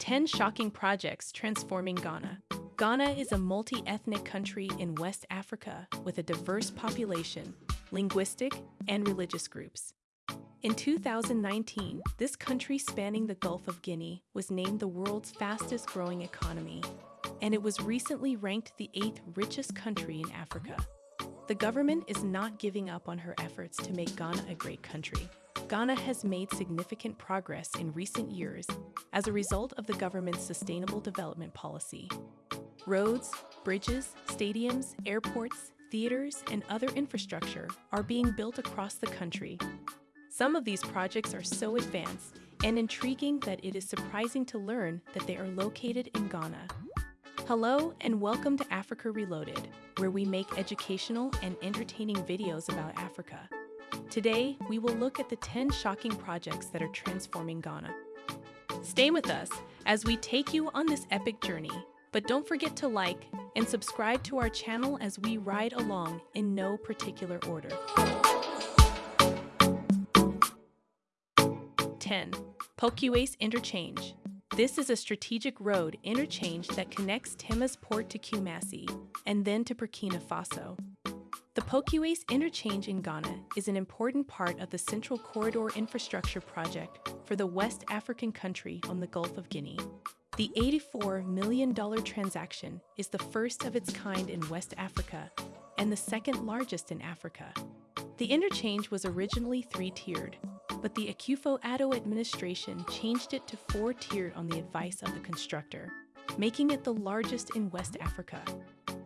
10 Shocking Projects Transforming Ghana. Ghana is a multi ethnic country in West Africa with a diverse population, linguistic, and religious groups. In 2019, this country spanning the Gulf of Guinea was named the world's fastest growing economy, and it was recently ranked the eighth richest country in Africa. The government is not giving up on her efforts to make Ghana a great country. Ghana has made significant progress in recent years as a result of the government's sustainable development policy. Roads, bridges, stadiums, airports, theaters, and other infrastructure are being built across the country. Some of these projects are so advanced and intriguing that it is surprising to learn that they are located in Ghana. Hello, and welcome to Africa Reloaded, where we make educational and entertaining videos about Africa. Today, we will look at the 10 shocking projects that are transforming Ghana. Stay with us as we take you on this epic journey, but don't forget to like and subscribe to our channel as we ride along in no particular order. 10. Pokuase Interchange. This is a strategic road interchange that connects Temas Port to Kumasi and then to Burkina Faso. The Pokuase interchange in Ghana is an important part of the Central Corridor infrastructure project for the West African country on the Gulf of Guinea. The $84 million transaction is the first of its kind in West Africa and the second largest in Africa. The interchange was originally three-tiered, but the Akufo-Addo administration changed it to four-tiered on the advice of the constructor, making it the largest in West Africa.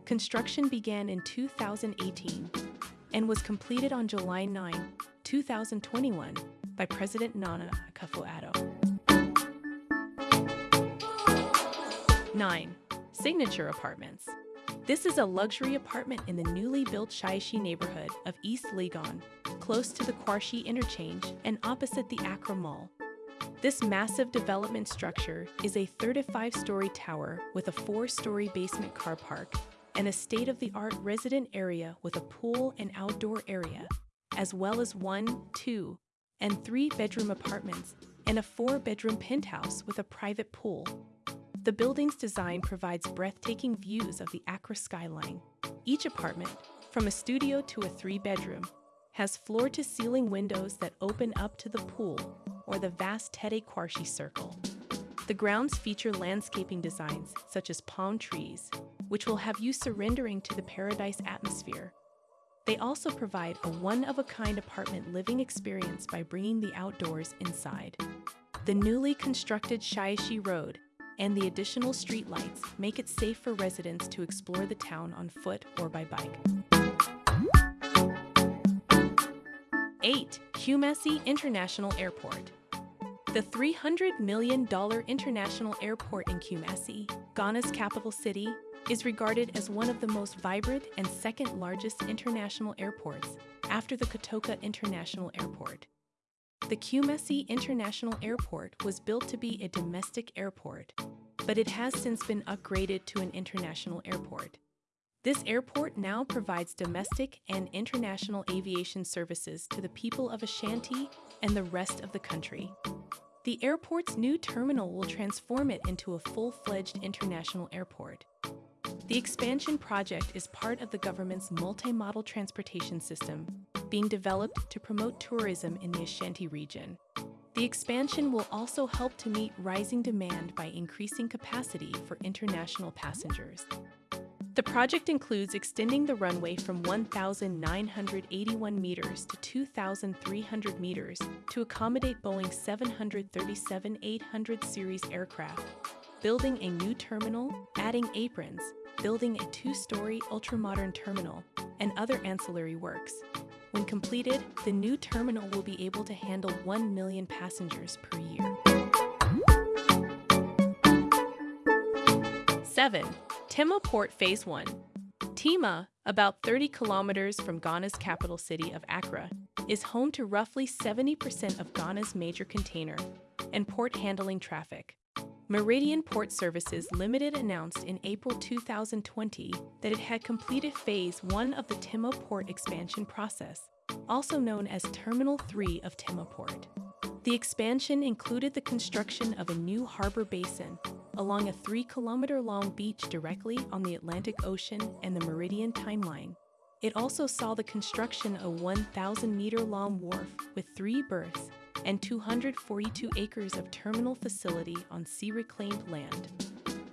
Construction began in 2018 and was completed on July 9, 2021 by President Nana Akufo-Addo. 9. Signature Apartments This is a luxury apartment in the newly built Shiashie neighborhood of East Legon, close to the Quarshie interchange and opposite the Accra Mall. This massive development structure is a 35-story tower with a four-story basement car park and a state of the art resident area with a pool and outdoor area, as well as one, two, and three bedroom apartments and a four bedroom penthouse with a private pool. The building's design provides breathtaking views of the Accra skyline. Each apartment, from a studio to a three bedroom, has floor to ceiling windows that open up to the pool or the vast Tetteh Quarshie Circle. The grounds feature landscaping designs such as palm trees, which will have you surrendering to the paradise atmosphere. They also provide a one-of-a-kind apartment living experience by bringing the outdoors inside. The newly constructed Shiashie Road and the additional streetlights make it safe for residents to explore the town on foot or by bike. 8. Kumasi International Airport the $300 million international airport in Kumasi, Ghana's capital city, is regarded as one of the most vibrant and second largest international airports after the Kotoka International Airport. The Kumasi International Airport was built to be a domestic airport, but it has since been upgraded to an international airport. This airport now provides domestic and international aviation services to the people of Ashanti and the rest of the country. The airport's new terminal will transform it into a full-fledged international airport. The expansion project is part of the government's multi-modal transportation system being developed to promote tourism in the Ashanti region. The expansion will also help to meet rising demand by increasing capacity for international passengers. The project includes extending the runway from 1,981 meters to 2,300 meters to accommodate Boeing 737-800 series aircraft, building a new terminal, adding aprons, building a two-story ultra-modern terminal, and other ancillary works. When completed, the new terminal will be able to handle 1 million passengers per year. 7. Tema Port Phase 1 Tema, about 30 kilometers from Ghana's capital city of Accra, is home to roughly 70% of Ghana's major container and port handling traffic. Meridian Port Services Limited announced in April 2020 that it had completed Phase 1 of the Tema Port expansion process, also known as Terminal 3 of Tema Port. The expansion included the construction of a new harbor basin along a three kilometer long beach directly on the Atlantic Ocean and the Meridian timeline. It also saw the construction of a 1,000 meter long wharf with three berths and 242 acres of terminal facility on sea reclaimed land.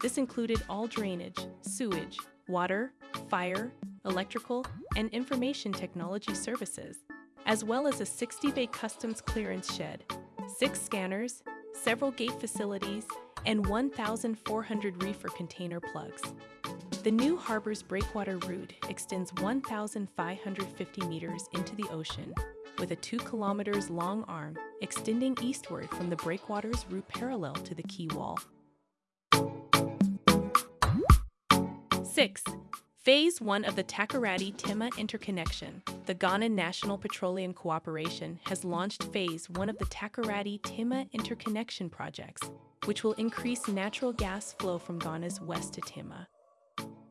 This included all drainage, sewage, water, fire, electrical, and information technology services, as well as a 60 bay customs clearance shed, six scanners, several gate facilities, and 1,400 reefer container plugs. The new harbor's breakwater route extends 1,550 meters into the ocean with a 2 kilometers long arm extending eastward from the breakwater's route parallel to the quay wall. 6. Phase 1 of the Takoradi Tema interconnection. The Ghana National Petroleum Cooperation has launched Phase 1 of the Takoradi Tema interconnection projects, which will increase natural gas flow from Ghana's west to Tema.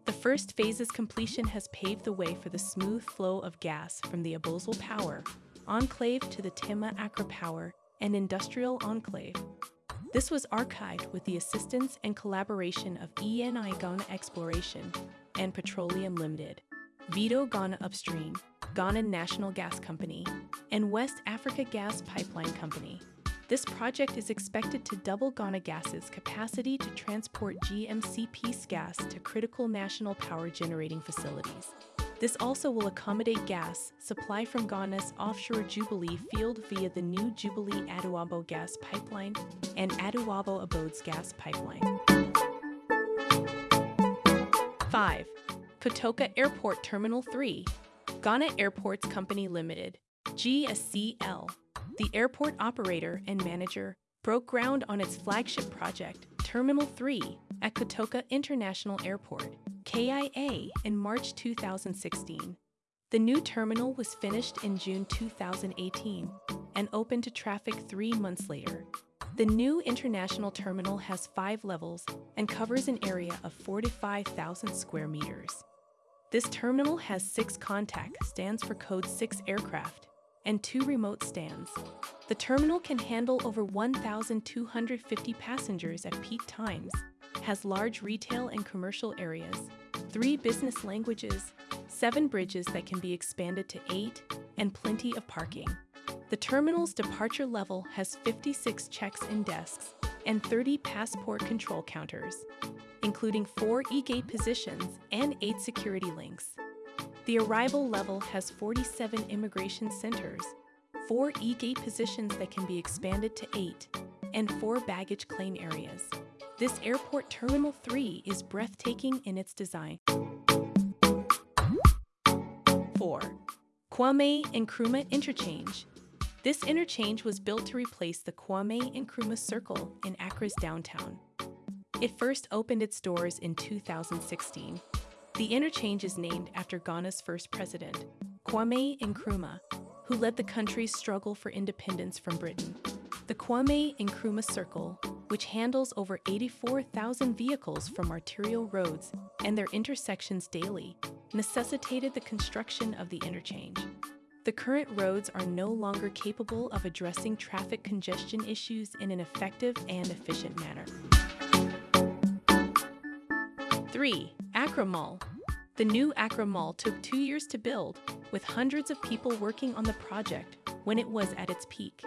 The first phase's completion has paved the way for the smooth flow of gas from the Aboadze Power Enclave to the Tema Accra Power and Industrial Enclave. This was archived with the assistance and collaboration of ENI Ghana Exploration and Petroleum Limited, Vitol Ghana Upstream, Ghana National Gas Company, and West Africa Gas Pipeline Company. This project is expected to double Ghana Gas's capacity to transport GMCP's gas to critical national power generating facilities. This also will accommodate gas supply from Ghana's offshore Jubilee field via the new Jubilee Atuabo gas pipeline and Atuabo Aboadze gas pipeline. 5. Kotoka Airport Terminal 3, Ghana Airports Company Limited, GSCL, the airport operator and manager, broke ground on its flagship project, Terminal 3, at Kotoka International Airport, KIA, in March 2016. The new terminal was finished in June 2018 and opened to traffic three months later. The new international terminal has five levels and covers an area of 45,000 square meters. This terminal has six contact stands for Code 6 aircraft and two remote stands. The terminal can handle over 1,250 passengers at peak times, has large retail and commercial areas, three business languages, seven bridges that can be expanded to eight, and plenty of parking. The terminal's departure level has 56 checks in desks and 30 passport control counters, including four e-gate positions and eight security links. The arrival level has 47 immigration centers, four e-gate positions that can be expanded to eight, and four baggage claim areas. This airport Terminal 3 is breathtaking in its design. 4. Kwame Nkrumah Interchange this interchange was built to replace the Kwame Nkrumah Circle in Accra's downtown. It first opened its doors in 2016. The interchange is named after Ghana's first president, Kwame Nkrumah, who led the country's struggle for independence from Britain. The Kwame Nkrumah Circle, which handles over 84,000 vehicles from arterial roads and their intersections daily, necessitated the construction of the interchange. The current roads are no longer capable of addressing traffic congestion issues in an effective and efficient manner. 3. Accra Mall. The new Accra Mall took two years to build, with hundreds of people working on the project when it was at its peak.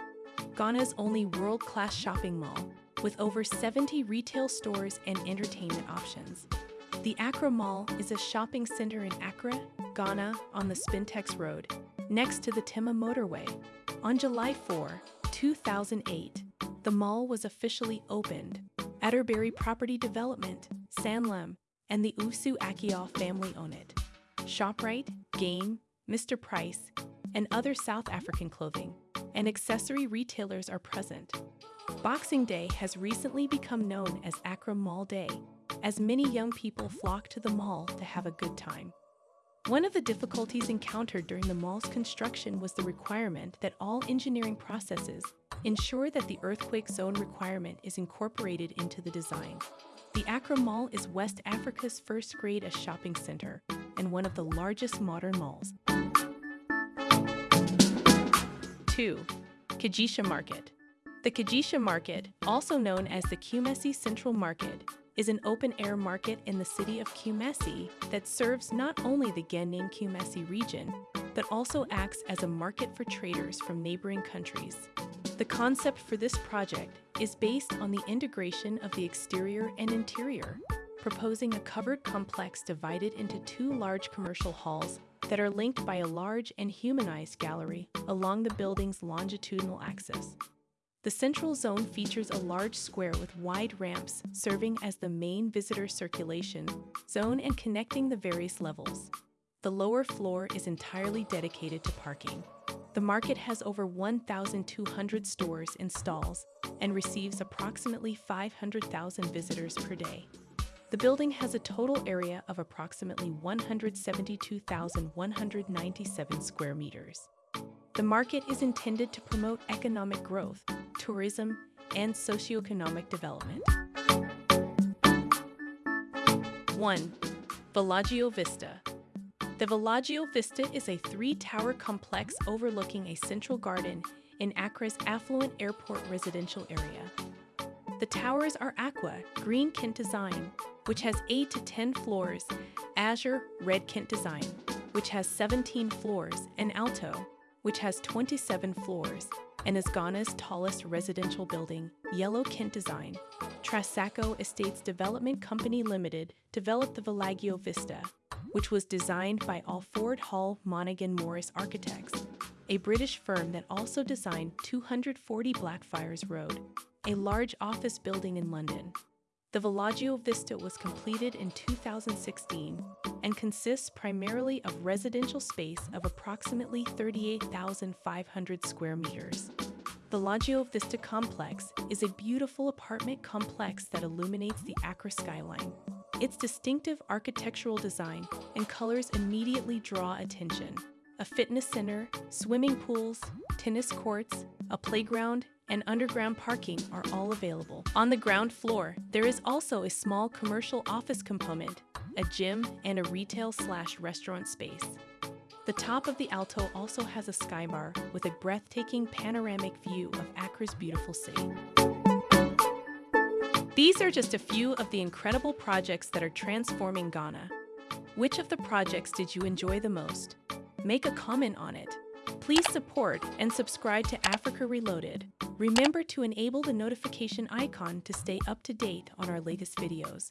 Ghana's only world class shopping mall, with over 70 retail stores and entertainment options. The Accra Mall is a shopping center in Accra, Ghana, on the Spintex Road, next to the Tema motorway. On July 4, 2008, the mall was officially opened. Atterbury Property Development, Sanlam, and the Usu Akio family own it. ShopRite, Game, Mr. Price, and other South African clothing and accessory retailers are present. Boxing Day has recently become known as Accra Mall Day, as many young people flock to the mall to have a good time. One of the difficulties encountered during the mall's construction was the requirement that all engineering processes ensure that the earthquake zone requirement is incorporated into the design. The Accra Mall is West Africa's first grade a shopping center and one of the largest modern malls. 2. Kejetia Market The Kejetia Market, also known as the Kumasi Central Market, is an open-air market in the city of Kumasi that serves not only the Genning Kumasi region, but also acts as a market for traders from neighboring countries. The concept for this project is based on the integration of the exterior and interior, proposing a covered complex divided into two large commercial halls that are linked by a large and humanized gallery along the building's longitudinal axis. The central zone features a large square with wide ramps serving as the main visitor circulation zone and connecting the various levels. The lower floor is entirely dedicated to parking. The market has over 1,200 stores and stalls and receives approximately 500,000 visitors per day. The building has a total area of approximately 172,197 square meters. The market is intended to promote economic growth tourism, and socioeconomic development. 1. Villaggio Vista The Villaggio Vista is a three-tower complex overlooking a central garden in Accra's affluent airport residential area. The towers are aqua, green Kent design, which has 8 to 10 floors, azure, red Kent design, which has 17 floors, and alto, which has 27 floors, and is Ghana's tallest residential building, Yellow Kent Design. Trasaco Estates Development Company Limited developed the Villaggio Vista, which was designed by Alford Hall Monaghan Morris Architects, a British firm that also designed 240 Blackfriars Road, a large office building in London. The Villaggio Vista was completed in 2016 and consists primarily of residential space of approximately 38,500 square meters. The Villaggio Vista complex is a beautiful apartment complex that illuminates the Accra skyline. Its distinctive architectural design and colors immediately draw attention. A fitness center, swimming pools, tennis courts, a playground, and underground parking are all available. On the ground floor, there is also a small commercial office component, a gym, and a retail slash restaurant space. The top of the Alto also has a skybar with a breathtaking panoramic view of Accra's beautiful city. These are just a few of the incredible projects that are transforming Ghana. Which of the projects did you enjoy the most? Make a comment on it. Please support and subscribe to Africa Reloaded. Remember to enable the notification icon to stay up to date on our latest videos.